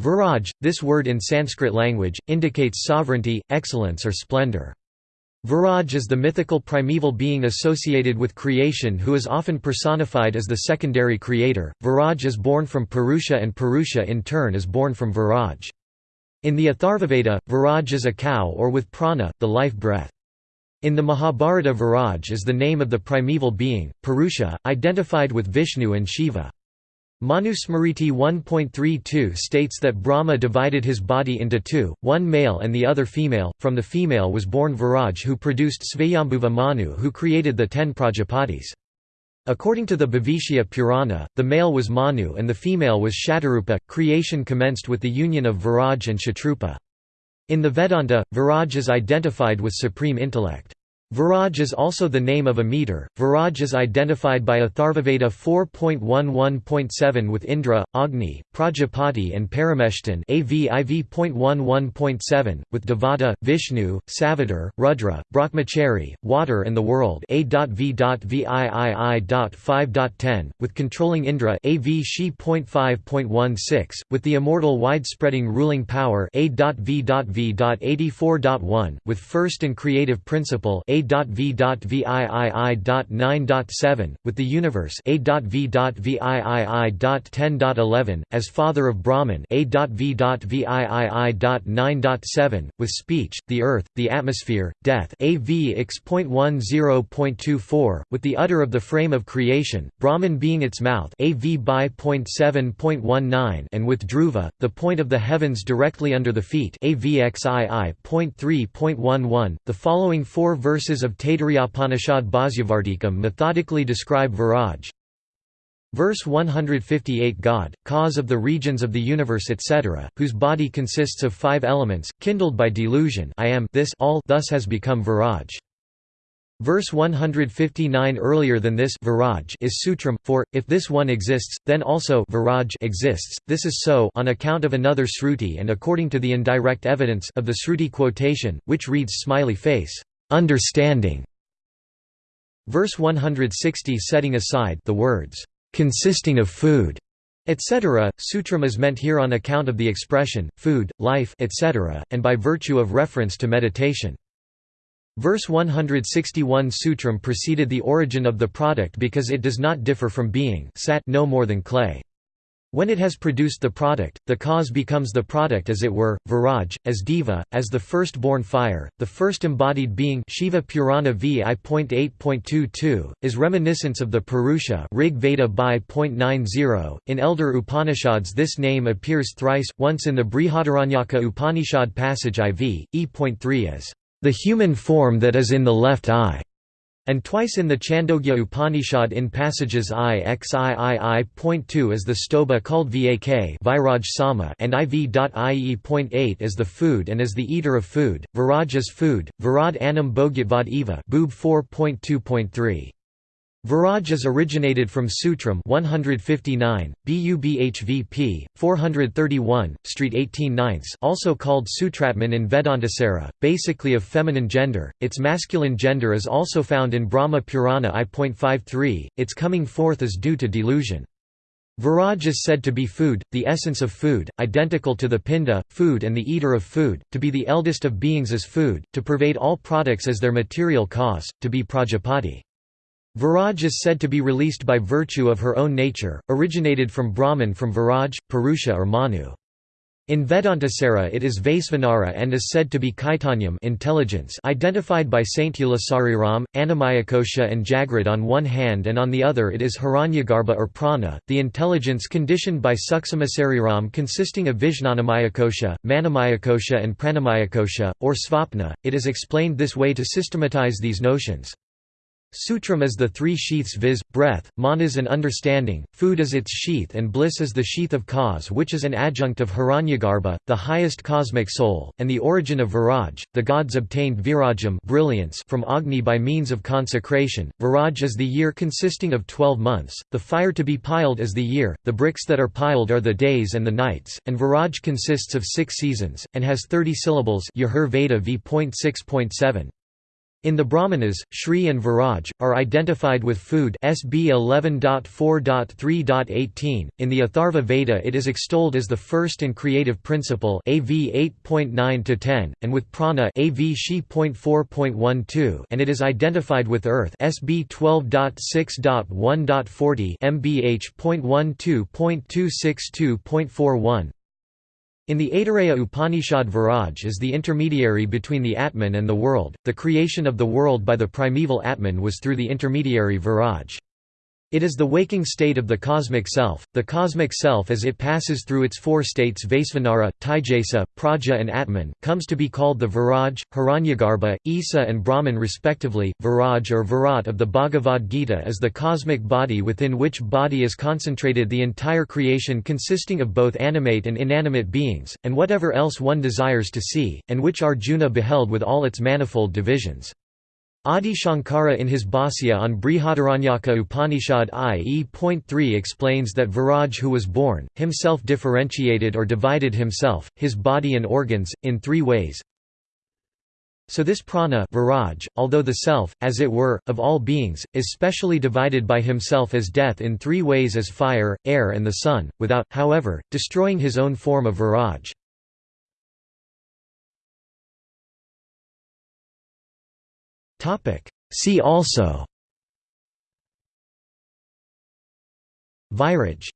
Viraj, this word in Sanskrit language, indicates sovereignty, excellence or splendor. Viraj is the mythical primeval being associated with creation who is often personified as the secondary creator. Viraj is born from Purusha and Purusha in turn is born from Viraj. In the Atharvaveda, Viraj is a cow or with prana, the life breath. In the Mahabharata Viraj is the name of the primeval being, Purusha, identified with Vishnu and Shiva. Manusmriti 1.32 states that Brahma divided his body into two, one male and the other female. From the female was born Viraj who produced Svayambhuva Manu who created the ten Prajapatis. According to the Bhavishya Purana, the male was Manu and the female was Shatarupa. Creation commenced with the union of Viraj and Shatrupa. In the Vedanta, Viraj is identified with supreme intellect. Viraj is also the name of a meter. Viraj is identified by Atharvaveda 4.11.7 with Indra, Agni, Prajapati, and Parameshtan, AVIV.11.7, with Devata, Vishnu, Savitar, Rudra, Brahmachari, water, and the world. A.V.VIII.5.10, with controlling Indra, AV She.5.16, with the immortal wide-spreading ruling power. A.V.V.84.1, with first and creative principle. A.V.VIII.9.7, with the universe A.V.VIII.10.11, as father of Brahman A.V.VIII.9.7, with speech, the earth, the atmosphere, death A.V. X.10.24, with the udder of the frame of creation, Brahman being its mouth A.V. by.7.19 and with Dhruva, the point of the heavens directly under the feet AVXII.3.11, the following four verses verses of Taittiriyopanishad Bhasyavartikam methodically describe Viraj. Verse 158 God, cause of the regions of the universe etc., whose body consists of five elements, kindled by delusion I am this all thus has become Viraj. Verse 159 earlier than this Viraj is Sutram, for, if this one exists, then also Viraj exists, this is so on account of another Sruti and according to the indirect evidence of the Sruti quotation, which reads smiley face understanding. Verse 160 setting aside the words, consisting of food, etc. Sutram is meant here on account of the expression, food, life etc., and by virtue of reference to meditation. Verse 161 Sutram preceded the origin of the product because it does not differ from being sat no more than clay. When it has produced the product, the cause becomes the product as it were, Viraj, as Deva, as the first-born fire, the first embodied being Shiva Purana VI.8.22, is reminiscence of the Purusha Rig Veda by.90. In elder Upanishads this name appears thrice, once in the Brihadaranyaka Upanishad passage IV, E.3 as, "...the human form that is in the left eye." And twice in the Chandogya Upanishad in passages IXIII.2 as the stobha called Vak Viraj Sama and IV.IE.8 as the food and as the eater of food, Viraj food, Virad Anam Bhogyatvad Eva Boob 4.2.3. Viraj is originated from Sutram 159, BUBHVP, 431, Street 18 ninths also called Sutratman in Vedantasara, basically of feminine gender, its masculine gender is also found in Brahma Purana I.53, its coming forth is due to delusion. Viraj is said to be food, the essence of food, identical to the pinda, food and the eater of food, to be the eldest of beings as food, to pervade all products as their material cause, to be Prajapati. Viraj is said to be released by virtue of her own nature, originated from Brahman from Viraj, Purusha or Manu. In Vedantasara it is Vaisvanara and is said to be Kaitanyam intelligence identified by Saint Ulasariram, Annamayakosha and Jagrat on one hand and on the other it is Hiranyagarbha or Prana, the intelligence conditioned by Sukshamasariram consisting of Vijnanamayakosha, Manomayakosha and Pranamayakosha, or Svapna, it is explained this way to systematize these notions. Sutram is the three sheaths viz., breath, manas and understanding, food is its sheath and bliss is the sheath of cause which is an adjunct of Hiranyagarbha, the highest cosmic soul, and the origin of Viraj. The gods obtained virajam brilliance from Agni by means of consecration. Viraj is the year consisting of twelve months, the fire to be piled is the year, the bricks that are piled are the days and the nights, and Viraj consists of six seasons, and has thirty syllables Yajur Veda v.6.7. In the Brahmanas, Shri and Viraj, are identified with food SB 11.4.3.18. In the Atharva Veda it is extolled as the first and creative principle AV 8.9-10, and with prana AV She.4.12 and it is identified with earth SB 12.6.1.40 MBH.12.262.41. In the Aitareya Upanishad Viraj is the intermediary between the Atman and the world. The creation of the world by the primeval Atman was through the intermediary Viraj. It is the waking state of the cosmic self. The cosmic self as it passes through its four states Vaisvanara, Taijasa, Praja and Atman comes to be called the Viraj, Hiranyagarbha, Isa and Brahman respectively. Viraj or Virat of the Bhagavad Gita is the cosmic body within which body is concentrated the entire creation consisting of both animate and inanimate beings, and whatever else one desires to see, and which Arjuna beheld with all its manifold divisions. Adi Shankara in his Bhāsya on Brihadaranyaka Upanishad I.E.3 explains that Viraj who was born, himself differentiated or divided himself, his body and organs, in three ways. So this prana Viraj, although the self, as it were, of all beings, is specially divided by himself as death in three ways as fire, air and the sun, without, however, destroying his own form of Viraj. See also. Viraj